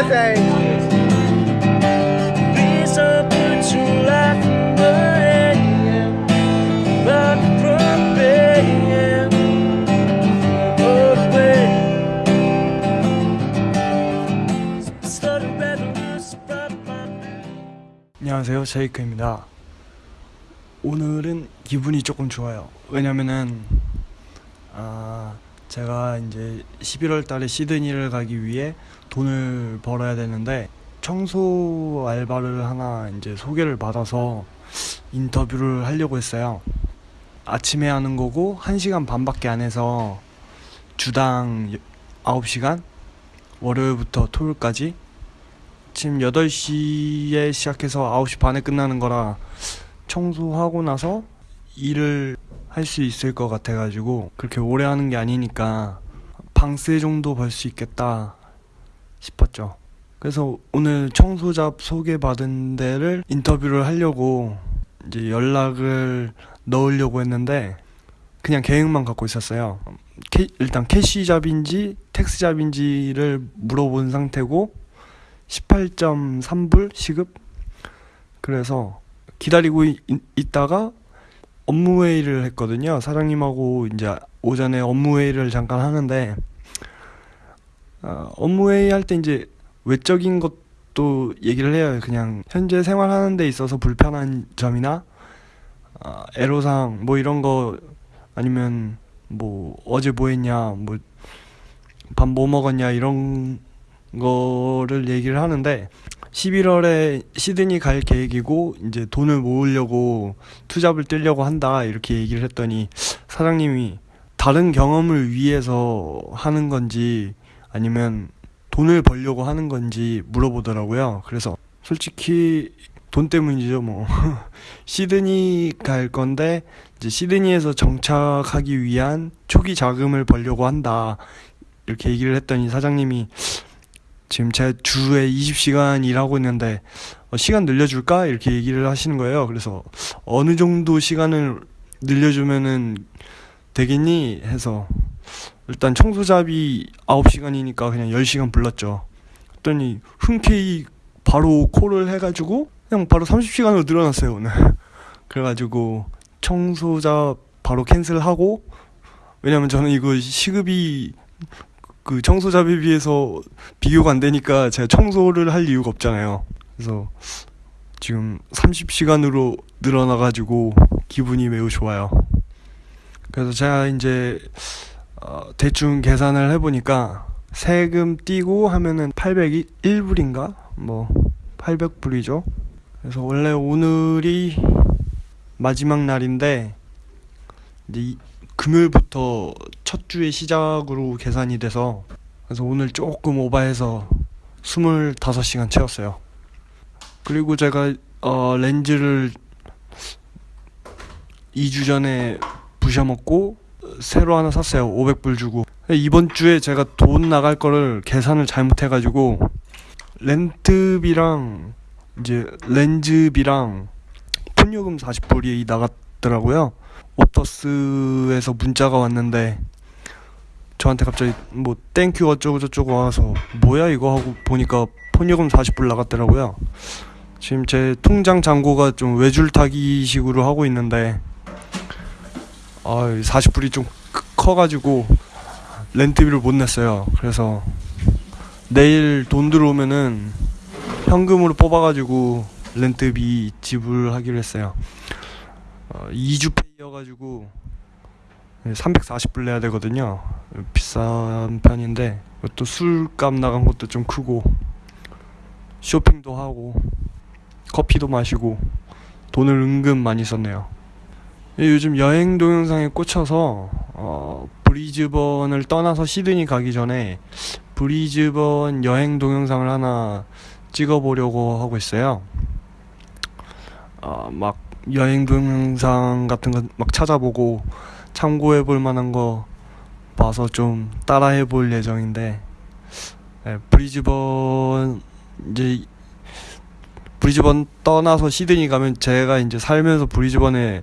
My 안녕하세요 제이크입니다 오늘은 기분이 조금 좋아요 왜냐면은 아 제가 이제 11월 달에 시드니를 가기 위해 돈을 벌어야 되는데 청소 알바를 하나 이제 소개를 받아서 인터뷰를 하려고 했어요. 아침에 하는 거고 1시간 반밖에 안 해서 주당 9시간? 월요일부터 토요일까지? 아침 8시에 시작해서 9시 반에 끝나는 거라 청소하고 나서 일을 할 수 있을 것 같아가지고 그렇게 오래 하는 게 아니니까 방세 정도 벌 수 있겠다 싶었죠. 그래서 오늘 청소잡 소개받은 데를 인터뷰를 하려고 이제 연락을 넣으려고 했는데 그냥 계획만 갖고 있었어요. 캐- 일단 캐시잡인지 텍스잡인지를 물어본 상태고 18.3불 시급 그래서 기다리고 있, 있다가 업무 회의를 했거든요 사장님하고 이제 오전에 업무 회의를 잠깐 하는데 어, 업무 회의 할 때 이제 외적인 것도 얘기를 해요. 그냥 현재 생활하는 데 있어서 불편한 점이나 어, 애로사항 뭐 이런 거 아니면 뭐 어제 뭐 했냐 뭐 밥 뭐 먹었냐 이런 거를 얘기를 하는데 11월에 시드니 갈 계획이고 이제 돈을 모으려고 투잡을 뛰려고 한다 이렇게 얘기를 했더니 사장님이 다른 경험을 위해서 하는 건지 아니면 돈을 벌려고 하는 건지 물어보더라고요. 그래서 솔직히 돈 때문이죠 뭐 시드니 갈 건데 이제 시드니에서 정착하기 위한 초기 자금을 벌려고 한다 이렇게 얘기를 했더니 사장님이 지금 제 주에 20시간 일하고 있는데 어, 시간 늘려줄까? 이렇게 얘기를 하시는 거예요. 그래서 어느 정도 시간을 늘려주면은 되겠니? 해서 일단 청소잡이 9시간이니까 그냥 10시간 불렀죠. 그랬더니 흔쾌히 바로 콜을 해가지고 그냥 바로 30시간으로 늘어났어요 오늘. 그래가지고 청소잡 바로 캔슬하고 왜냐면 저는 이거 시급이 그 청소잡에 비해서 비교가 안 되니까 제가 청소를 할 이유가 없잖아요. 그래서 지금 30시간으로 늘어나가지고 기분이 매우 좋아요. 그래서 제가 이제 어, 대충 계산을 해보니까 세금 띄고 하면은 801불인가? 뭐 800불이죠. 그래서 원래 오늘이 마지막 날인데 이제 이- 금요일부터 첫 주의 시작으로 계산이 돼서 그래서 오늘 조금 오바해서 25시간 채웠어요. 그리고 제가 어, 렌즈를 2주 전에 부셔먹고 새로 하나 샀어요. 500불 주고. 이번 주에 제가 돈 나갈 거를 계산을 잘못해가지고 렌트비랑 이제 렌트비랑 폰요금 40불이 나갔더라고요. Optus에서 문자가 왔는데 저한테 갑자기 뭐 thank you 어쩌고 저쩌고 와서 뭐야 이거 하고 보니까 폰요금 40불 나갔더라고요. 지금 제 통장 잔고가 좀 외줄타기 식으로 하고 있는데 아 40불이 좀 크- 커가지고 렌트비를 못 냈어요. 그래서 내일 돈 들어오면은 현금으로 뽑아가지고 렌트비 지불하기로 했어요. 어, 2주 페이여가지고 340불 내야 되거든요. 비싼 편인데 또 술값 나간 것도 좀 크고 쇼핑도 하고 커피도 마시고 돈을 은근 많이 썼네요. 요즘 여행 동영상에 꽂혀서 어, 브리즈번을 떠나서 시드니 가기 전에 브리즈번 여행 동영상을 하나 찍어보려고 하고 있어요. 어, 막 여행 동영상 같은 거 막 찾아보고 참고해 볼 만한 거 봐서 좀 따라해 볼 예정인데 예, 브리즈번 이제 브리즈번 떠나서 시드니 가면 제가 이제 살면서 브리즈번에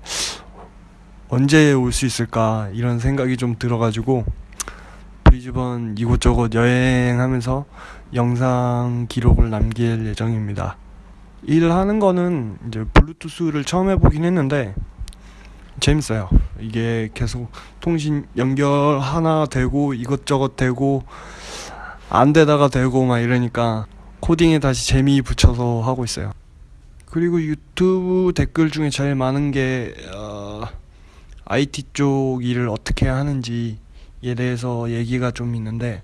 언제 올 수 있을까 이런 생각이 좀 들어가지고 브리즈번 이곳저곳 여행하면서 영상 기록을 남길 예정입니다. 일을 하는 거는 이제 블루투스를 처음 해보긴 했는데 재밌어요. 이게 계속 통신 연결 하나 되고 이것저것 되고 안 되다가 되고 막 이러니까 코딩에 다시 재미 붙여서 하고 있어요. 그리고 유튜브 댓글 중에 제일 많은 게 어, IT 쪽 일을 어떻게 하는지에 대해서 얘기가 좀 있는데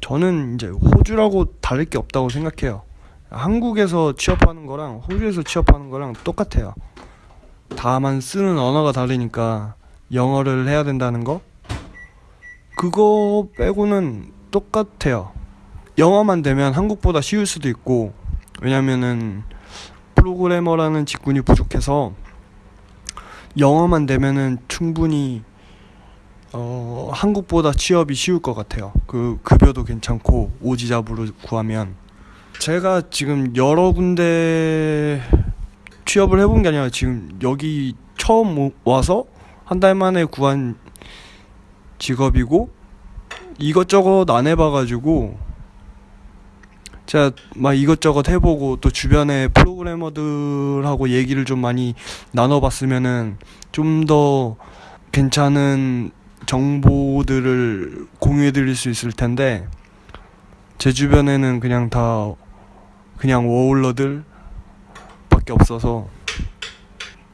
저는 이제 호주라고 다를 게 없다고 생각해요. 한국에서 취업하는 거랑 호주에서 취업하는 거랑 똑같아요. 다만 쓰는 언어가 다르니까 영어를 해야 된다는 거 그거 빼고는 똑같아요. 영어만 되면 한국보다 쉬울 수도 있고 왜냐면은 프로그래머라는 직군이 부족해서 영어만 되면은 충분히 어 한국보다 취업이 쉬울 것 같아요. 그 급여도 괜찮고 오지잡으로 구하면 제가 지금 여러 군데 취업을 해본 게 아니라 지금 여기 처음 오- 와서 한 달 만에 구한 직업이고 이것저것 안 해봐가지고 제가 막 이것저것 해보고 또 주변에 프로그래머들하고 얘기를 좀 많이 나눠봤으면은 좀 더 괜찮은 정보들을 공유해드릴 수 있을 텐데 제 주변에는 그냥 다 그냥 워홀러들 밖에 없어서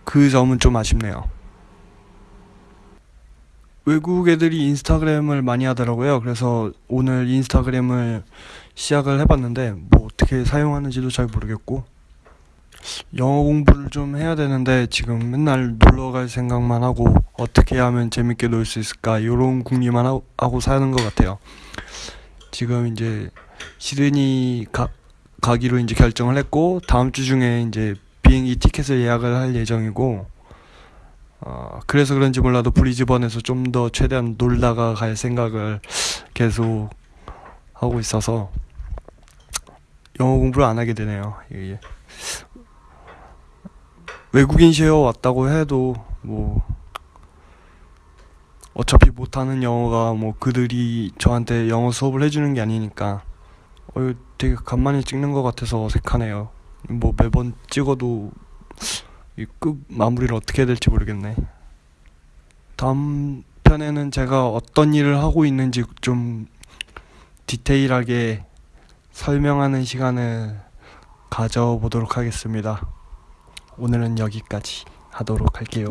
그 점은 좀 아쉽네요. 외국 애들이 인스타그램을 많이 하더라고요. 그래서 오늘 인스타그램을 시작을 해봤는데 뭐 어떻게 사용하는지도 잘 모르겠고 영어 공부를 좀 해야 되는데 지금 맨날 놀러 갈 생각만 하고 어떻게 하면 재밌게 놀 수 있을까 이런 궁리만 하고, 사는 것 같아요. 지금 이제 시드니 가, 가기로 이제 결정을 했고 다음 주 중에 이제 비행기 티켓을 예약을 할 예정이고 어, 그래서 그런지 몰라도 브리즈번에서 좀 더 최대한 놀다가 갈 생각을 계속 하고 있어서 영어 공부를 안 하게 되네요. 이게 외국인 쉐어 왔다고 해도 뭐 어차피 못하는 영어가 뭐 그들이 저한테 영어 수업을 해주는 게 아니니까 어, 이거 되게 간만에 찍는 것 같아서 어색하네요. 뭐 매번 찍어도 이 끝 마무리를 어떻게 해야 될지 모르겠네. 다음 편에는 제가 어떤 일을 하고 있는지 좀 디테일하게 설명하는 시간을 가져보도록 하겠습니다. 오늘은 여기까지 하도록 할게요.